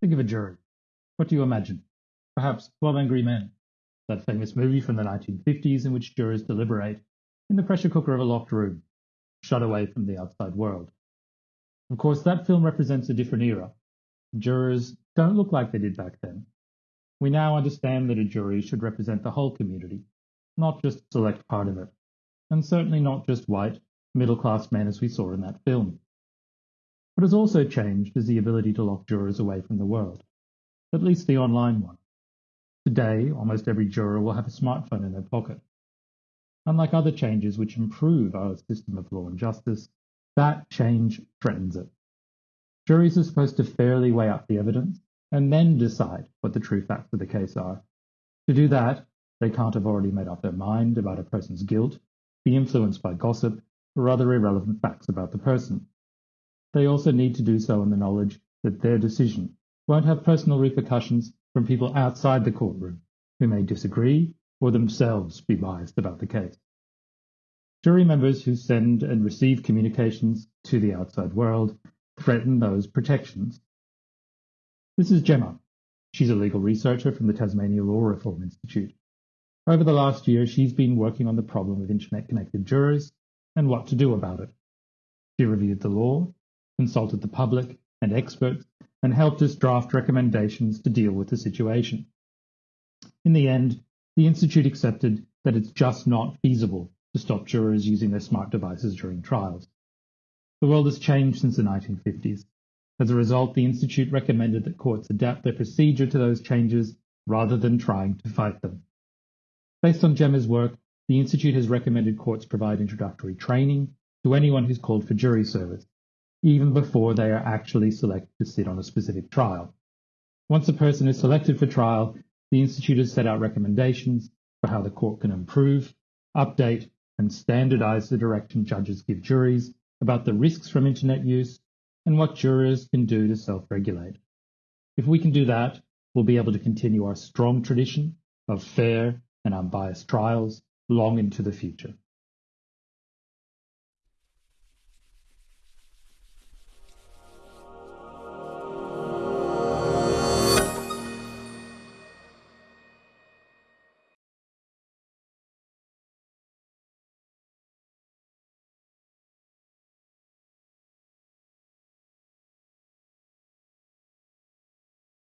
Think of a jury. What do you imagine? Perhaps 12 Angry Men, that famous movie from the 1950s in which jurors deliberate in the pressure cooker of a locked room, shut away from the outside world. Of course, that film represents a different era. Jurors don't look like they did back then. We now understand that a jury should represent the whole community, not just a select part of it, and certainly not just white, middle class men as we saw in that film. What has also changed is the ability to lock jurors away from the world, at least the online one. Today, almost every juror will have a smartphone in their pocket. Unlike other changes which improve our system of law and justice, that change threatens it. Juries are supposed to fairly weigh up the evidence and then decide what the true facts of the case are. To do that, they can't have already made up their mind about a person's guilt, be influenced by gossip, or other irrelevant facts about the person. They also need to do so in the knowledge that their decision won't have personal repercussions from people outside the courtroom who may disagree or themselves be biased about the case. Jury members who send and receive communications to the outside world threaten those protections. This is Gemma. She's a legal researcher from the Tasmania Law Reform Institute. Over the last year, she's been working on the problem of internet connected jurors and what to do about it. She reviewed the law consulted the public and experts, and helped us draft recommendations to deal with the situation. In the end, the Institute accepted that it's just not feasible to stop jurors using their smart devices during trials. The world has changed since the 1950s. As a result, the Institute recommended that courts adapt their procedure to those changes rather than trying to fight them. Based on Gemma's work, the Institute has recommended courts provide introductory training to anyone who's called for jury service even before they are actually selected to sit on a specific trial. Once a person is selected for trial, the Institute has set out recommendations for how the court can improve, update, and standardize the direction judges give juries about the risks from internet use and what jurors can do to self-regulate. If we can do that, we'll be able to continue our strong tradition of fair and unbiased trials long into the future.